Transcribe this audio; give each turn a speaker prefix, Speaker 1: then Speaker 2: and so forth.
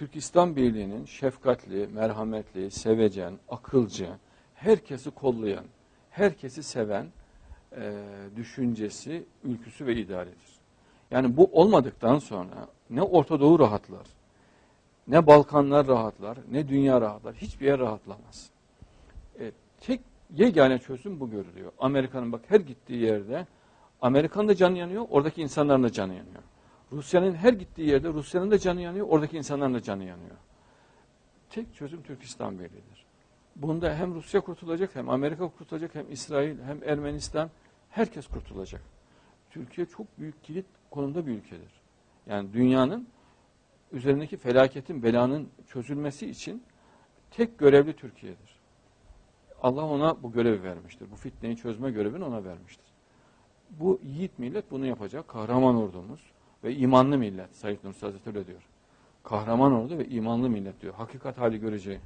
Speaker 1: Türk İslam Birliği'nin şefkatli, merhametli, sevecen, akılcı, herkesi kollayan, herkesi seven e, düşüncesi, ülküsü ve idealidir. Yani bu olmadıktan sonra ne Orta Doğu rahatlar, ne Balkanlar rahatlar, ne dünya rahatlar, hiçbir yer rahatlamaz. E, tek yegane çözüm bu görülüyor. Amerika'nın bak her gittiği yerde Amerika'nın da canı yanıyor, oradaki insanların da canı yanıyor. Rusya'nın her gittiği yerde Rusya'nın da canı yanıyor, oradaki insanların da canı yanıyor. Tek çözüm Türk İslam Birliği'dir. Bunda hem Rusya kurtulacak, hem Amerika kurtulacak, hem İsrail, hem Ermenistan, herkes kurtulacak. Türkiye çok büyük kilit konumda bir ülkedir. Yani dünyanın üzerindeki felaketin, belanın çözülmesi için tek görevli Türkiye'dir. Allah ona bu görevi vermiştir. Bu fitneyi çözme görevini ona vermiştir. Bu yiğit millet bunu yapacak. Kahraman ordumuz ve imanlı millet. Said Nursi Hazretleri öyle diyor. Kahraman ordu ve imanlı millet diyor. Hakikat hali göreceği.